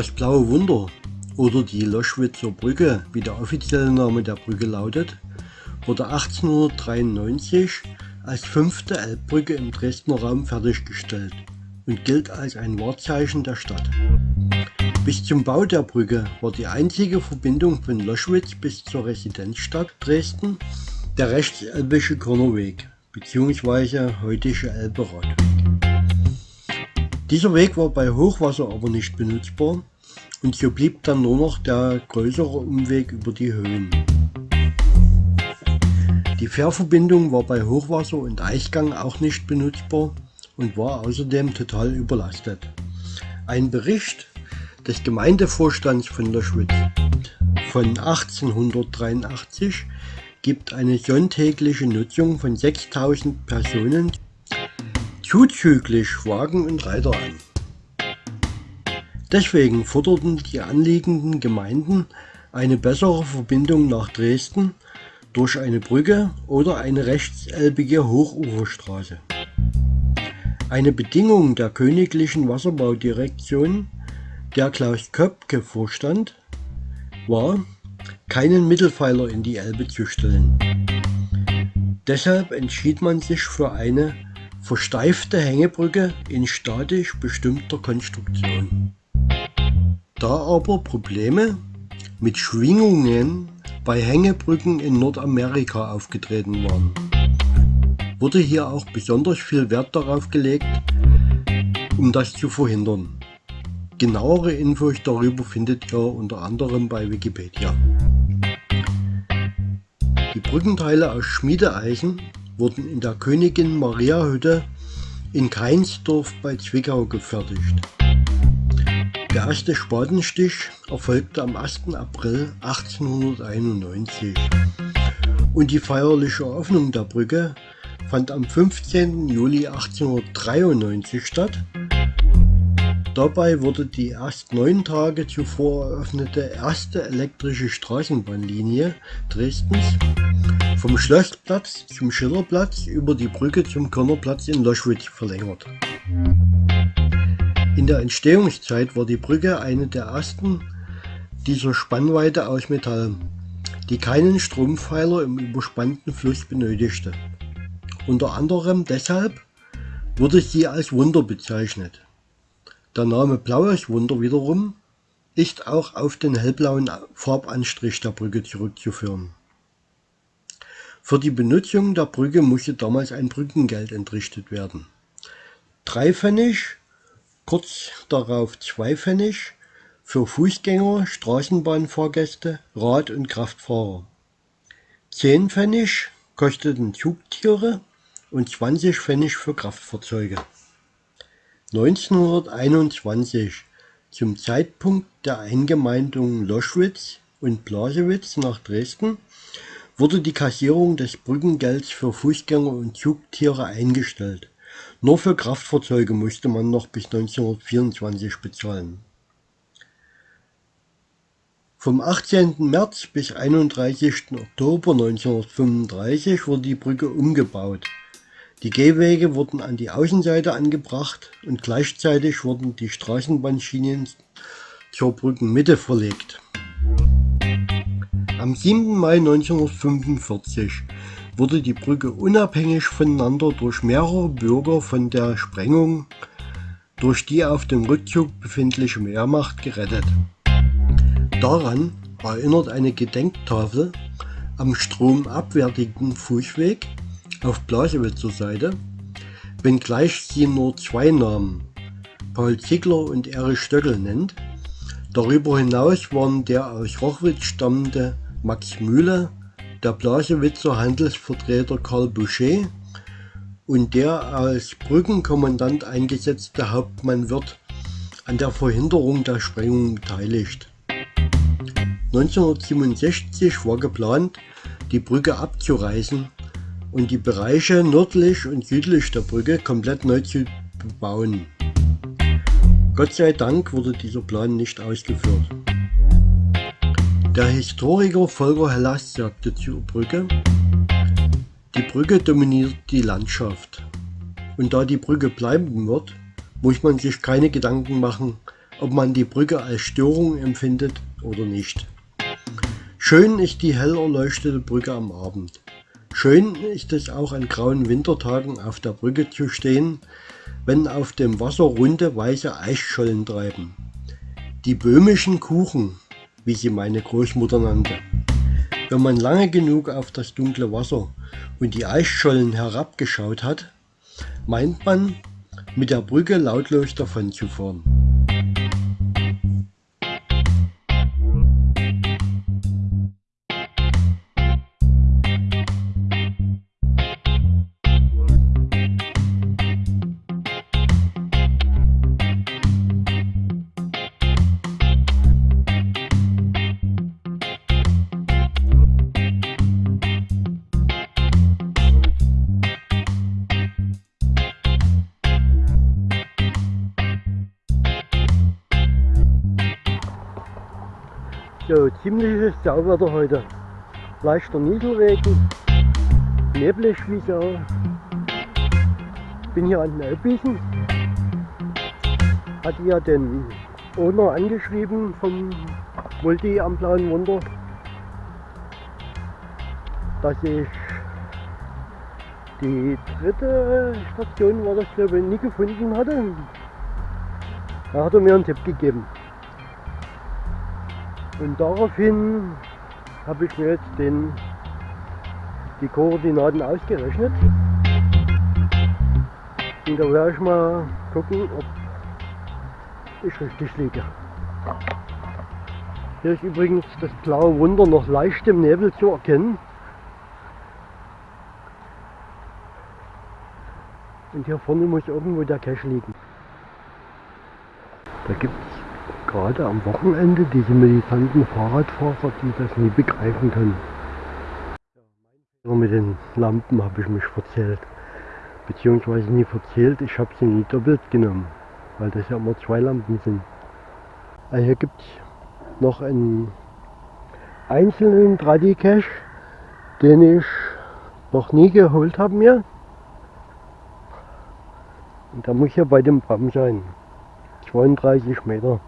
Das Blaue Wunder oder die Loschwitzer Brücke, wie der offizielle Name der Brücke lautet, wurde 1893 als fünfte Elbbrücke im Dresdner Raum fertiggestellt und gilt als ein Wahrzeichen der Stadt. Bis zum Bau der Brücke war die einzige Verbindung von Loschwitz bis zur Residenzstadt Dresden der rechtselbische Körnerweg bzw. heutige Elberadweg. Dieser Weg war bei Hochwasser aber nicht benutzbar und so blieb dann nur noch der größere Umweg über die Höhen. Die Fährverbindung war bei Hochwasser und Eichgang auch nicht benutzbar und war außerdem total überlastet. Ein Bericht des Gemeindevorstands von Loschwitz von 1883 gibt eine sonntägliche Nutzung von 6000 Personen zuzüglich Wagen und Reiter an. Deswegen forderten die anliegenden Gemeinden eine bessere Verbindung nach Dresden durch eine Brücke oder eine rechtselbige Hochuferstraße. Eine Bedingung der Königlichen Wasserbaudirektion, der Klaus Köpke vorstand, war, keinen Mittelpfeiler in die Elbe zu stellen. Deshalb entschied man sich für eine versteifte Hängebrücke in statisch bestimmter Konstruktion. Da aber Probleme mit Schwingungen bei Hängebrücken in Nordamerika aufgetreten waren, wurde hier auch besonders viel Wert darauf gelegt, um das zu verhindern. Genauere Infos darüber findet ihr unter anderem bei Wikipedia. Die Brückenteile aus Schmiedeeisen wurden in der Königin Maria Hütte in Keinsdorf bei Zwickau gefertigt. Der erste Spatenstich erfolgte am 1. April 1891 und die feierliche Eröffnung der Brücke fand am 15. Juli 1893 statt. Dabei wurde die erst neun Tage zuvor eröffnete erste elektrische Straßenbahnlinie Dresdens vom Schlossplatz zum Schillerplatz über die Brücke zum Körnerplatz in Loschwitz verlängert. In der Entstehungszeit war die Brücke eine der ersten dieser Spannweite aus Metall, die keinen Strompfeiler im überspannten Fluss benötigte. Unter anderem deshalb wurde sie als Wunder bezeichnet. Der Name Blaues Wunder wiederum ist auch auf den hellblauen Farbanstrich der Brücke zurückzuführen. Für die Benutzung der Brücke musste damals ein Brückengeld entrichtet werden. Drei Pfennig, kurz darauf zwei Pfennig für Fußgänger, Straßenbahnfahrgäste, Rad- und Kraftfahrer. Zehn Pfennig kosteten Zugtiere und 20 Pfennig für Kraftfahrzeuge. 1921, zum Zeitpunkt der Eingemeindung Loschwitz und Blasewitz nach Dresden, wurde die Kassierung des Brückengelds für Fußgänger und Zugtiere eingestellt. Nur für Kraftfahrzeuge musste man noch bis 1924 bezahlen. Vom 18. März bis 31. Oktober 1935 wurde die Brücke umgebaut. Die Gehwege wurden an die Außenseite angebracht und gleichzeitig wurden die Straßenbahnschienen zur Brückenmitte verlegt. Am 7. Mai 1945 wurde die Brücke unabhängig voneinander durch mehrere Bürger von der Sprengung durch die auf dem Rückzug befindliche Wehrmacht gerettet. Daran erinnert eine Gedenktafel am stromabwärtigen Fußweg auf Blasewitzer Seite, wenngleich sie nur zwei Namen, Paul Ziegler und Erich Stöckel nennt. Darüber hinaus waren der aus Rochwitz stammende Max Mühle, der Blasewitzer Handelsvertreter Karl Boucher und der als Brückenkommandant eingesetzte Hauptmann Wirth an der Verhinderung der Sprengung beteiligt. 1967 war geplant, die Brücke abzureißen und die Bereiche nördlich und südlich der Brücke komplett neu zu bebauen. Gott sei Dank wurde dieser Plan nicht ausgeführt. Der Historiker Volker Hellas sagte zur Brücke, die Brücke dominiert die Landschaft. Und da die Brücke bleiben wird, muss man sich keine Gedanken machen, ob man die Brücke als Störung empfindet oder nicht. Schön ist die hell erleuchtete Brücke am Abend. Schön ist es auch an grauen Wintertagen auf der Brücke zu stehen, wenn auf dem Wasser runde weiße Eisschollen treiben. Die böhmischen Kuchen, wie sie meine Großmutter nannte. Wenn man lange genug auf das dunkle Wasser und die Eisschollen herabgeschaut hat, meint man, mit der Brücke lautlos davonzufahren. Sauwetter heute. Leichter Nieselregen, neblig wie so. Bin hier an den Elbwiesen. Hatte ja den Owner angeschrieben vom Multi am Blauen Wunder, dass ich die dritte Station war das glaube ich nie gefunden hatte. Da hat er mir einen Tipp gegeben. Und daraufhin habe ich mir jetzt den, die Koordinaten ausgerechnet. Und da werde ich mal gucken, ob ich richtig liege. Hier ist übrigens das blaue Wunder noch leicht im Nebel zu erkennen. Und hier vorne muss irgendwo der Cache liegen. Da gibt es gerade am Wochenende diese militanten Fahrradfahrer, die das nie begreifen können. Mit den Lampen habe ich mich verzählt. Beziehungsweise nie verzählt, ich habe sie nie doppelt genommen. Weil das ja immer zwei Lampen sind. Also hier gibt es noch einen einzelnen Tradi-Cache, den ich noch nie geholt habe mir. Und da muss ja bei dem Bram sein. 32 Meter.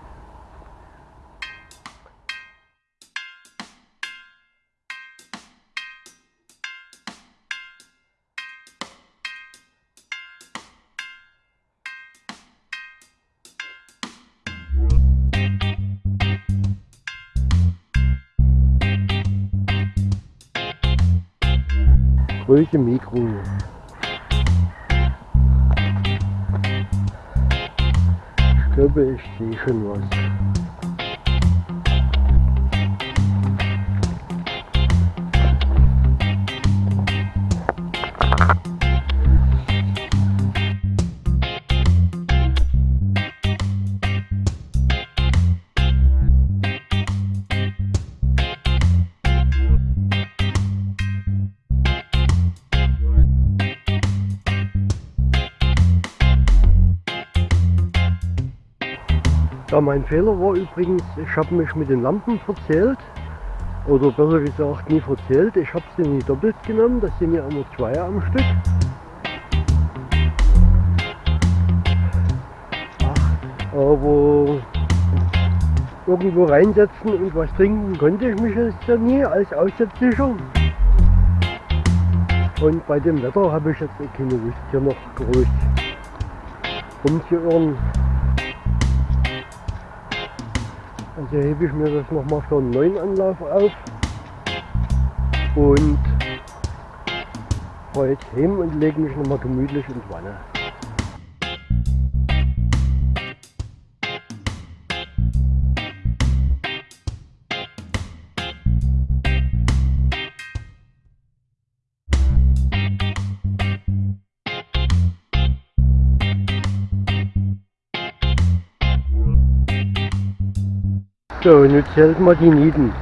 Größe Mikro. Ich glaube, ich sehe schon was. Mein Fehler war übrigens, ich habe mich mit den Lampen verzählt. Oder besser gesagt, nie verzählt. Ich habe sie nie doppelt genommen, das sind ja immer zwei am Stück. Aber irgendwo reinsetzen und was trinken konnte ich mich jetzt ja nie als Aussätzlicher. Und bei dem Wetter habe ich jetzt keine Lust hier noch groß rumzuirren. Also hebe ich mir das nochmal für einen neuen Anlauf auf und fahre jetzt hin und lege mich nochmal gemütlich ins Wanne. So, und jetzt hält mal die Nieten.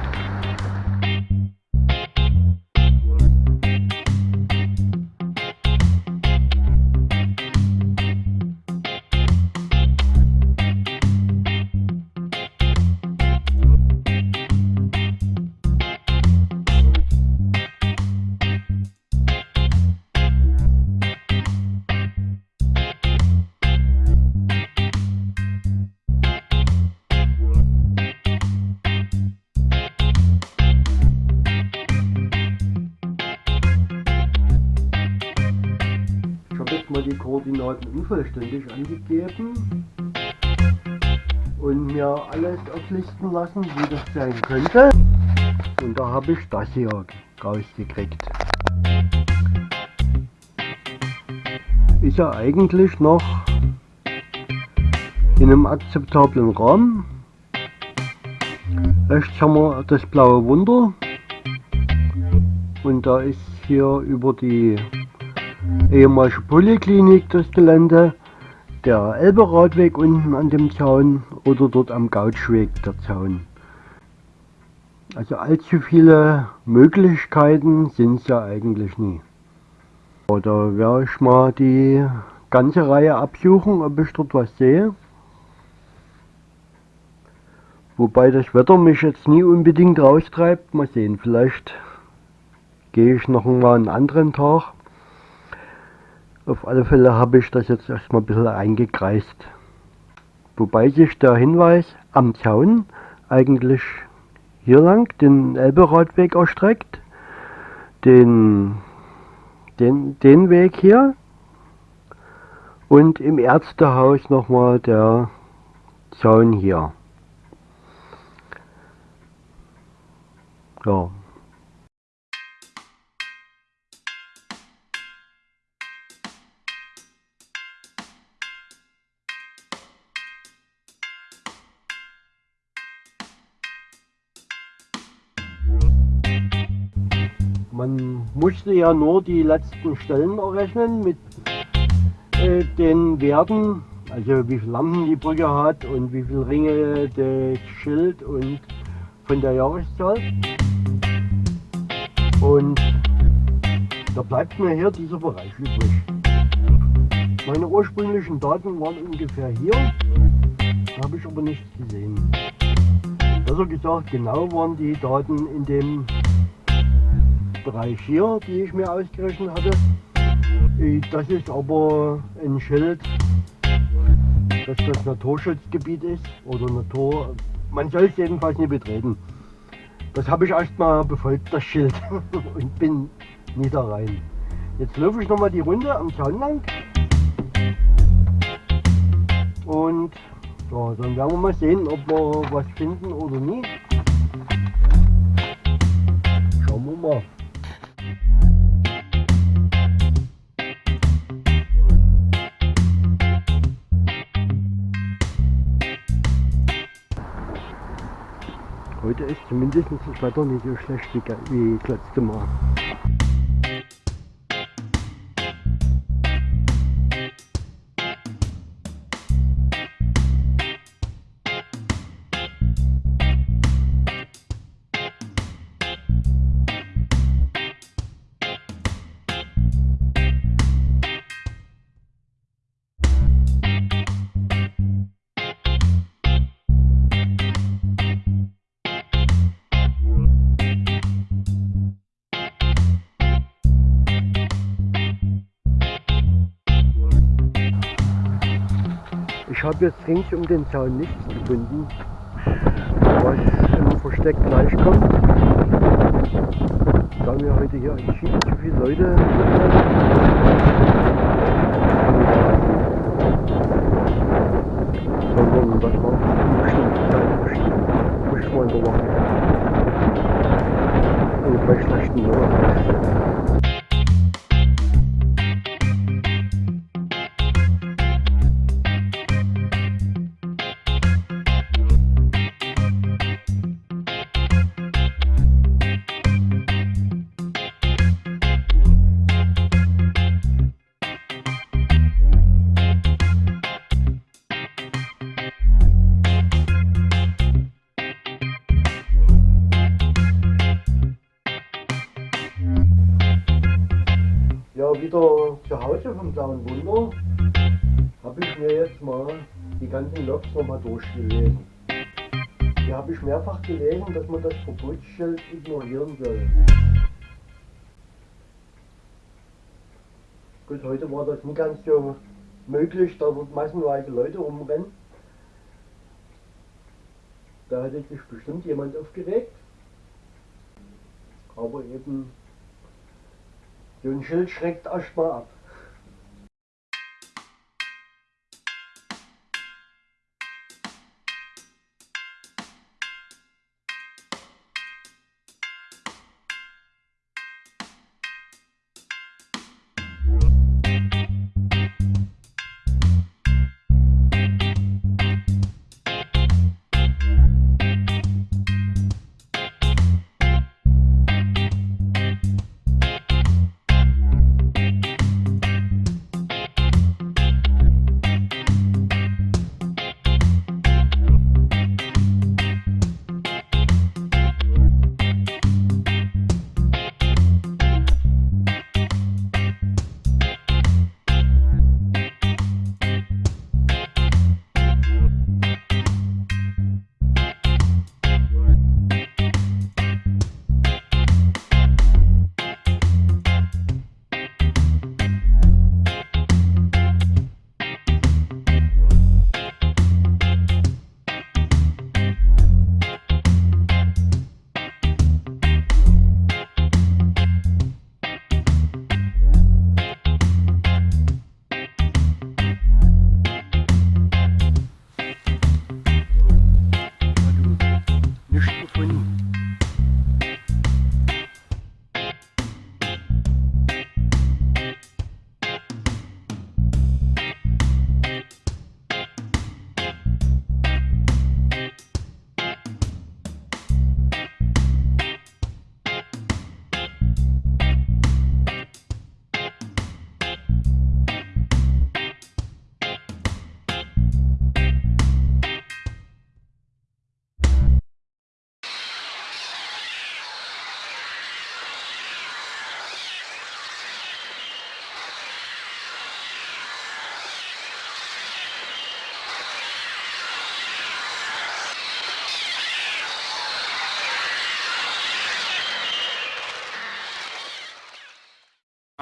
Koordinaten unvollständig angegeben und mir alles auflisten lassen, wie das sein könnte. Und da habe ich das hier rausgekriegt. Ist ja eigentlich noch in einem akzeptablen Rahmen. Rechts haben wir das blaue Wunder und da ist hier über die ehemalige Poliklinik das Gelände, der Elberadweg unten an dem Zaun oder dort am Gautschweg der Zaun. Also allzu viele Möglichkeiten sind es ja eigentlich nie. Oder werde ich mal die ganze Reihe absuchen, ob ich dort was sehe. Wobei das Wetter mich jetzt nie unbedingt raustreibt. Mal sehen, vielleicht gehe ich noch mal einen anderen Tag. Auf alle Fälle habe ich das jetzt erstmal ein bisschen eingekreist. Wobei sich der Hinweis am Zaun eigentlich hier lang den Elberadweg erstreckt. Den, den, den Weg hier. Und im Ärztehaus nochmal der Zaun hier. Ja. Musste ja nur die letzten Stellen errechnen mit äh, den Werten, also wie viele Lampen die Brücke hat und wie viele Ringe das Schild und von der Jahreszahl. Und da bleibt mir hier dieser Bereich übrig. Meine ursprünglichen Daten waren ungefähr hier, habe ich aber nichts gesehen. Besser gesagt, genau waren die Daten in dem Bereich hier, die ich mir ausgerechnet hatte. Äh, das ist aber ein Schild, dass das Naturschutzgebiet ist oder Natur. Man soll es jedenfalls nicht betreten. Das habe ich erstmal befolgt, das Schild, und bin nie da rein. Jetzt laufe ich nochmal die Runde am Zaun lang. Und ja, dann werden wir mal sehen, ob wir was finden oder nie. Schauen wir mal. Heute ist zumindest das Wetter nicht so schlecht wie, wie das letzte Mal. Habe jetzt rings um den Zaun nichts gefunden, was im Versteck gleich kommt. Da wir heute hier entschieden zu viele Leute sondern das war eine bestimmte Zeit. Muss mal überwachen. Und bei schlechten Leuten. Vom Blauen Wunder habe ich mir jetzt mal die ganzen Logs nochmal durchgelesen. Hier habe ich mehrfach gelesen, dass man das Verbotsschild ignorieren soll. Gut, heute war das nicht ganz so möglich, da dort massenweise Leute rumrennen. Da hätte sich bestimmt jemand aufgeregt. Aber eben so ein Schild schreckt erstmal ab.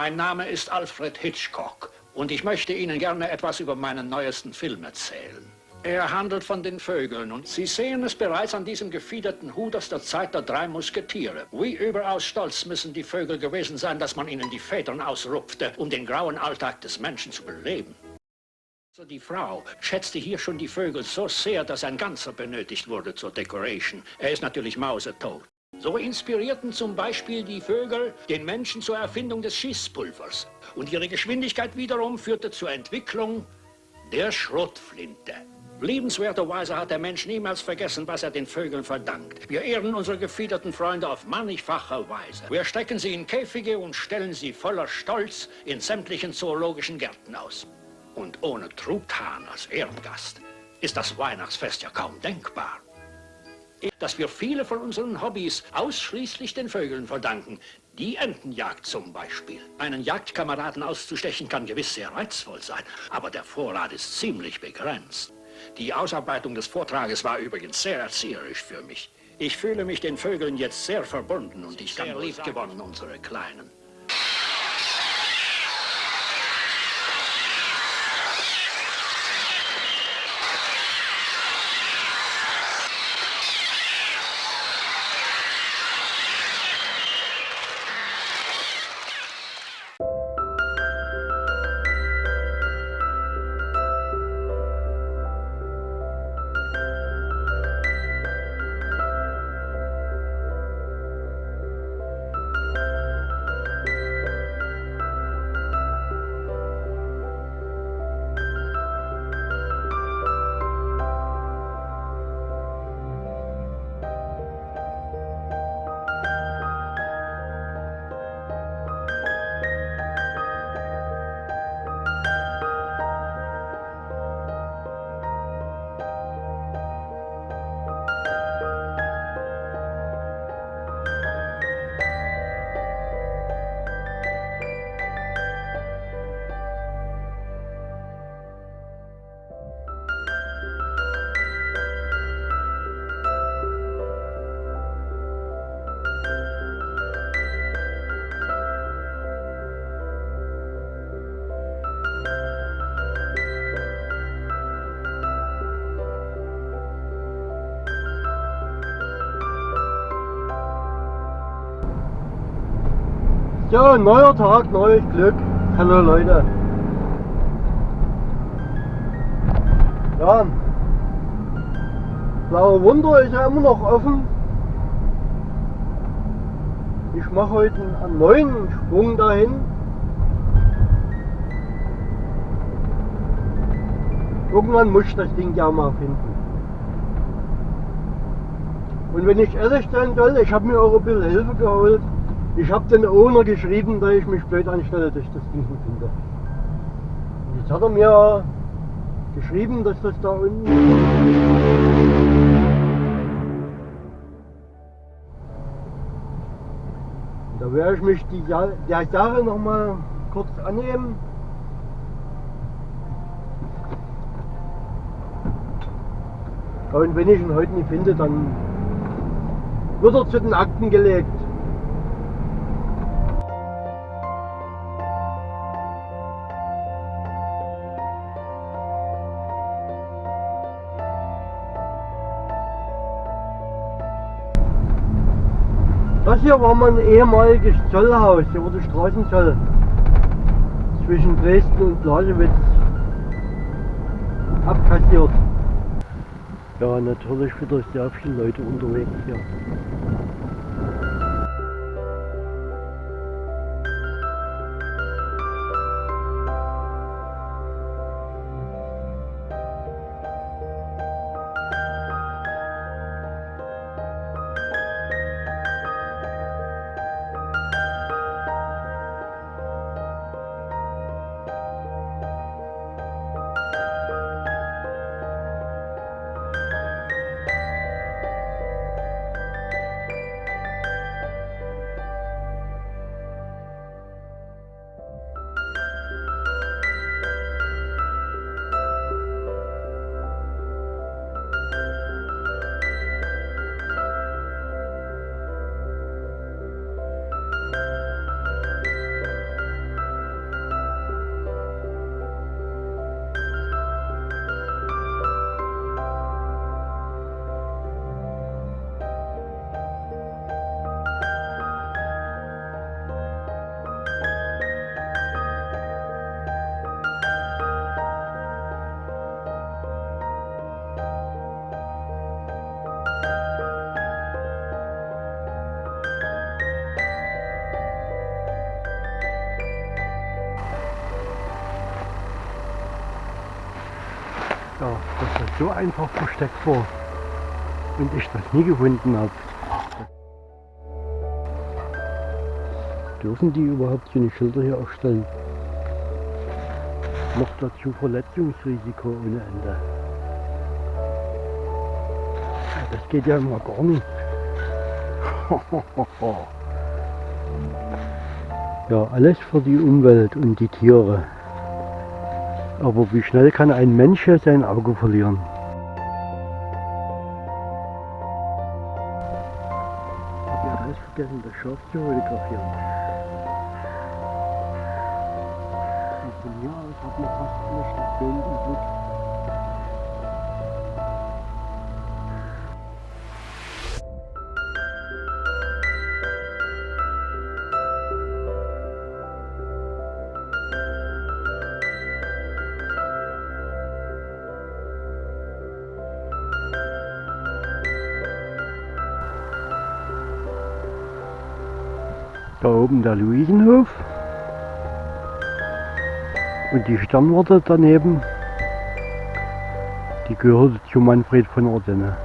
Mein Name ist Alfred Hitchcock und ich möchte Ihnen gerne etwas über meinen neuesten Film erzählen. Er handelt von den Vögeln und Sie sehen es bereits an diesem gefiederten Hut aus der Zeit der drei Musketiere. Wie überaus stolz müssen die Vögel gewesen sein, dass man ihnen die Federn ausrupfte, um den grauen Alltag des Menschen zu beleben. Also die Frau schätzte hier schon die Vögel so sehr, dass ein ganzer benötigt wurde zur Decoration. Er ist natürlich mausetot. So inspirierten zum Beispiel die Vögel den Menschen zur Erfindung des Schießpulvers. Und ihre Geschwindigkeit wiederum führte zur Entwicklung der Schrotflinte. Liebenswerterweise hat der Mensch niemals vergessen, was er den Vögeln verdankt. Wir ehren unsere gefiederten Freunde auf mannigfache Weise. Wir stecken sie in Käfige und stellen sie voller Stolz in sämtlichen zoologischen Gärten aus. Und ohne Truthahn als Ehrengast ist das Weihnachtsfest ja kaum denkbar. Dass wir viele von unseren Hobbys ausschließlich den Vögeln verdanken. Die Entenjagd zum Beispiel. Einen Jagdkameraden auszustechen kann gewiss sehr reizvoll sein, aber der Vorrat ist ziemlich begrenzt. Die Ausarbeitung des Vortrages war übrigens sehr erzieherisch für mich. Ich fühle mich den Vögeln jetzt sehr verbunden und ich kann lieb gewonnen, unsere Kleinen. Ja, neuer Tag, neues Glück. Hallo Leute. Ja, Blaue Wunder ist ja immer noch offen. Ich mache heute einen neuen Sprung dahin. Irgendwann muss ich das Ding ja mal finden. Und wenn ich ehrlich sein soll, ich habe mir auch ein bisschen Hilfe geholt. Ich habe den Owner geschrieben, dass ich mich blöd anstelle, dass ich das Ding nicht finde. Und jetzt hat er mir geschrieben, dass das da unten... Da werde ich mich die, der Sache noch mal kurz annehmen. Und wenn ich ihn heute nicht finde, dann wird er zu den Akten gelegt. Das hier war mein ehemaliges Zollhaus, hier wurde Straßenzoll zwischen Dresden und Blasewitz abkassiert. Ja, natürlich wieder sehr viele Leute unterwegs hier. So einfach versteckt war und ich das nie gefunden habe. Dürfen die überhaupt so eine Schilder hier aufstellen? Noch dazu Verletzungsrisiko ohne Ende. Das geht ja immer gar nicht. ja, alles für die Umwelt und die Tiere. Aber wie schnell kann ein Mensch sein Auge verlieren? Ich habe alles vergessen, das Schaf zu fotografieren. Und von hier aus hat man fast eine Station im Blick. Oben der Luisenhof und die Sternwarte daneben, die gehörte zu Manfred von Ordenne.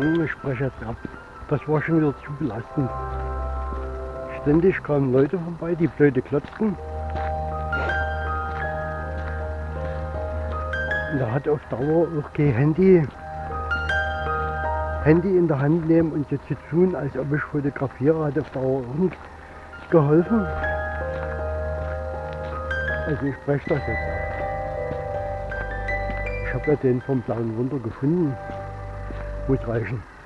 Ich spreche jetzt ab. Das war schon wieder zu belastend. Ständig kamen Leute vorbei, die blöde klotzten. Und da hat auf Dauer auch kein Handy, Handy in der Hand nehmen und so zu tun, als ob ich fotografiere, hat auf Dauer auch nicht geholfen. Also ich spreche das jetzt. Ich habe ja den vom Blauen Wunder gefunden. Muss reichen.